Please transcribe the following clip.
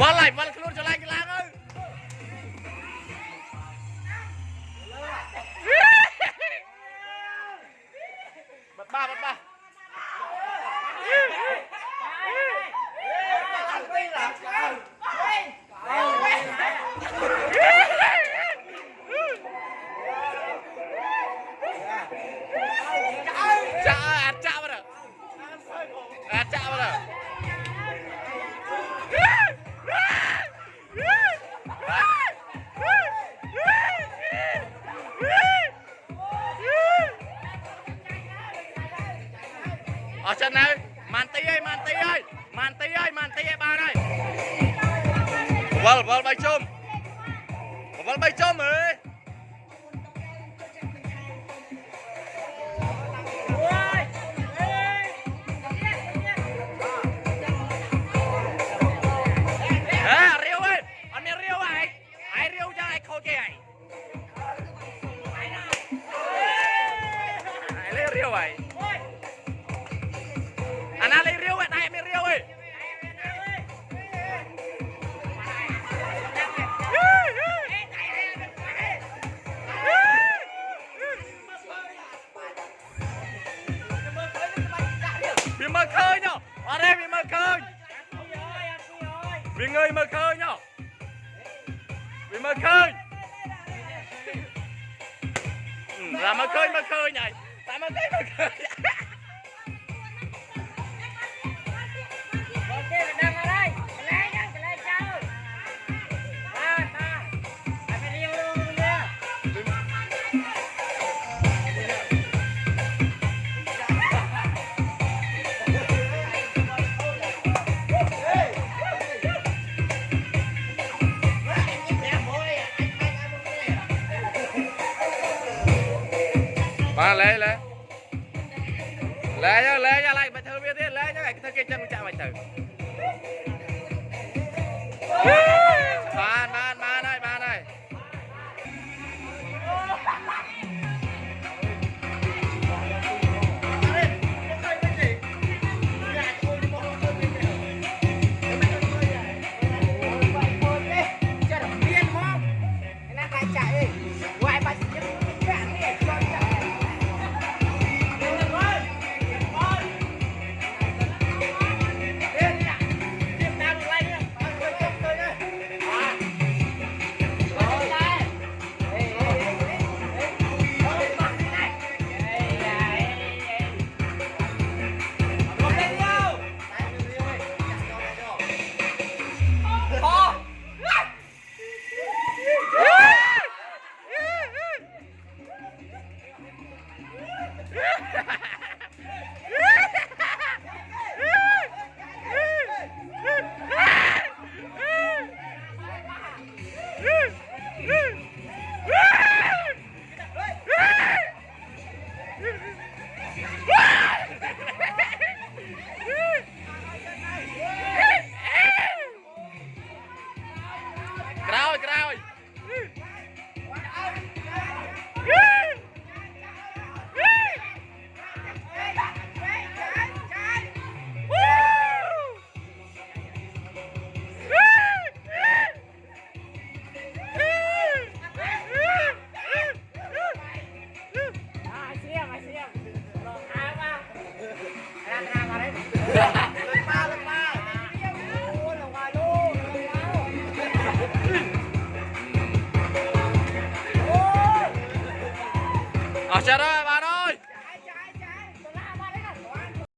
វល់ហើយវល់ខ្លួនឆ្លាញ់ខ្លាំងហើយបាត់បាបាត់បា អស់ចិននៅម៉ាន់ទីអើយម៉ាន់ទីអើយម៉ាន់ទីអើយម៉ាន់ទីឲ្យបានហើយវល់វល់បីជុំវល់បីជុំអើយហេរា ញអត់ទេវាមើលឃើញវាងើយមើលឃើញវាមើលឃើញតែមើលឃើ បាទលែលែលែយកលែយកឡើងមកធ្វើវាទៀតលែយកឲ្យធ្វើគេចឹងចាក់មកទៅ